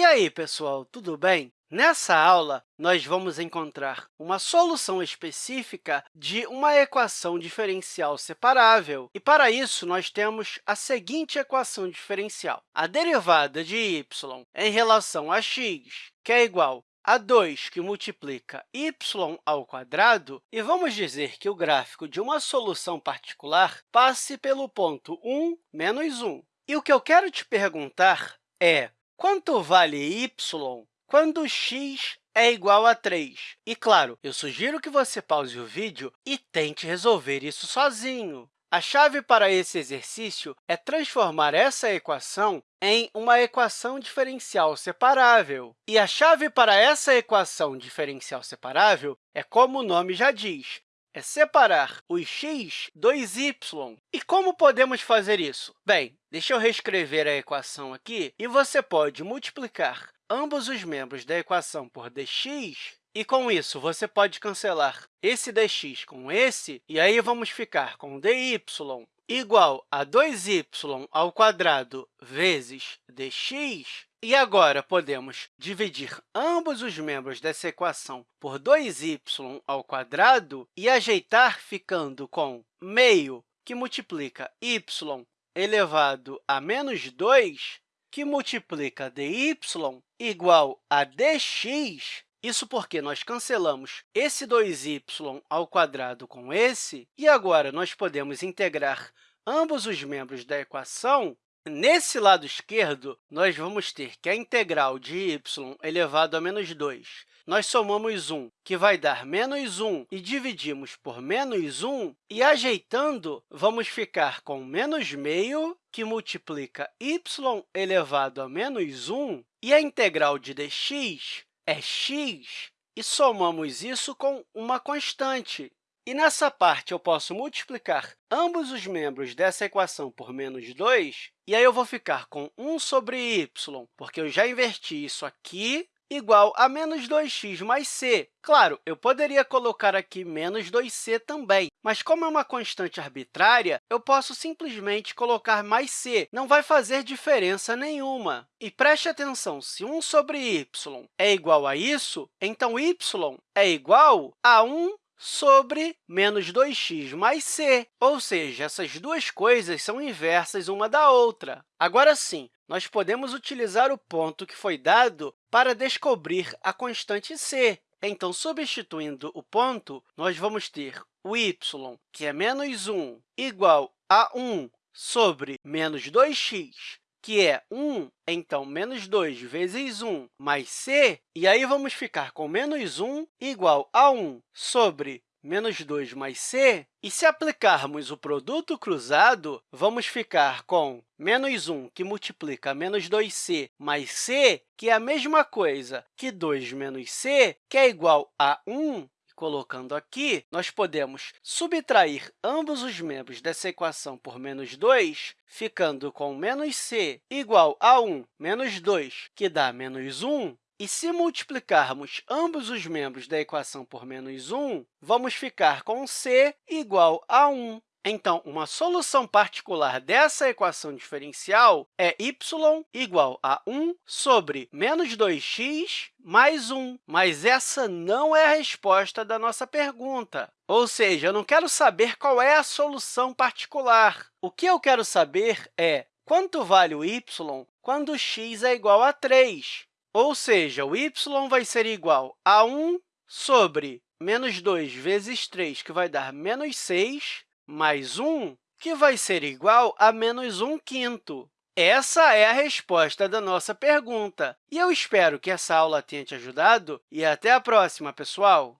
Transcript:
E aí, pessoal, tudo bem? Nessa aula, nós vamos encontrar uma solução específica de uma equação diferencial separável. E, para isso, nós temos a seguinte equação diferencial. A derivada de y em relação a x, que é igual a 2 que multiplica y ao quadrado, e vamos dizer que o gráfico de uma solução particular passe pelo ponto 1, menos 1. E o que eu quero te perguntar é quanto vale y quando x é igual a 3? E, claro, eu sugiro que você pause o vídeo e tente resolver isso sozinho. A chave para esse exercício é transformar essa equação em uma equação diferencial separável. E a chave para essa equação diferencial separável é como o nome já diz, é separar os x dos y. E como podemos fazer isso? Bem, deixa eu reescrever a equação aqui, e você pode multiplicar ambos os membros da equação por dx, e, com isso, você pode cancelar esse dx com esse, e aí vamos ficar com dy igual a 2y ao quadrado vezes dx. E agora, podemos dividir ambos os membros dessa equação por 2y ao quadrado e ajeitar ficando com meio, que multiplica y elevado a menos 2, que multiplica dy igual a dx, isso porque nós cancelamos esse 2y ao quadrado com esse, e agora nós podemos integrar ambos os membros da equação. Nesse lado esquerdo, nós vamos ter que a integral de y elevado a menos 2 nós somamos 1, que vai dar menos 1, e dividimos por menos 1, e ajeitando, vamos ficar com menos meio, que multiplica y elevado a menos 1, e a integral de dx é x, e somamos isso com uma constante. E nessa parte, eu posso multiplicar ambos os membros dessa equação por menos 2, e aí eu vou ficar com 1 sobre y, porque eu já inverti isso aqui igual a menos 2x mais c. Claro, eu poderia colocar aqui menos 2c também, mas como é uma constante arbitrária, eu posso simplesmente colocar mais c, não vai fazer diferença nenhuma. E preste atenção, se 1 sobre y é igual a isso, então y é igual a 1 sobre menos 2x mais c, ou seja, essas duas coisas são inversas uma da outra. Agora sim, nós podemos utilizar o ponto que foi dado para descobrir a constante c. Então, substituindo o ponto, nós vamos ter o y, que é menos 1, igual a 1 sobre menos 2x, que é 1, então, menos 2 vezes 1 mais c, e aí vamos ficar com menos 1 igual a 1 sobre menos 2 mais c, e se aplicarmos o produto cruzado, vamos ficar com menos 1, que multiplica menos 2c mais c, que é a mesma coisa que 2 menos c, que é igual a 1, colocando aqui, nós podemos subtrair ambos os membros dessa equação por menos 2, ficando com menos c igual a 1 menos 2, que dá menos 1. E se multiplicarmos ambos os membros da equação por menos 1, vamos ficar com c igual a 1. Então, uma solução particular dessa equação diferencial é y igual a 1 sobre menos 2x mais 1. Mas essa não é a resposta da nossa pergunta. Ou seja, eu não quero saber qual é a solução particular. O que eu quero saber é quanto vale o y quando x é igual a 3. Ou seja, o y vai ser igual a 1 sobre menos 2 vezes 3, que vai dar menos 6, mais 1, que vai ser igual a menos 1 quinto. Essa é a resposta da nossa pergunta. E eu espero que essa aula tenha te ajudado e até a próxima, pessoal!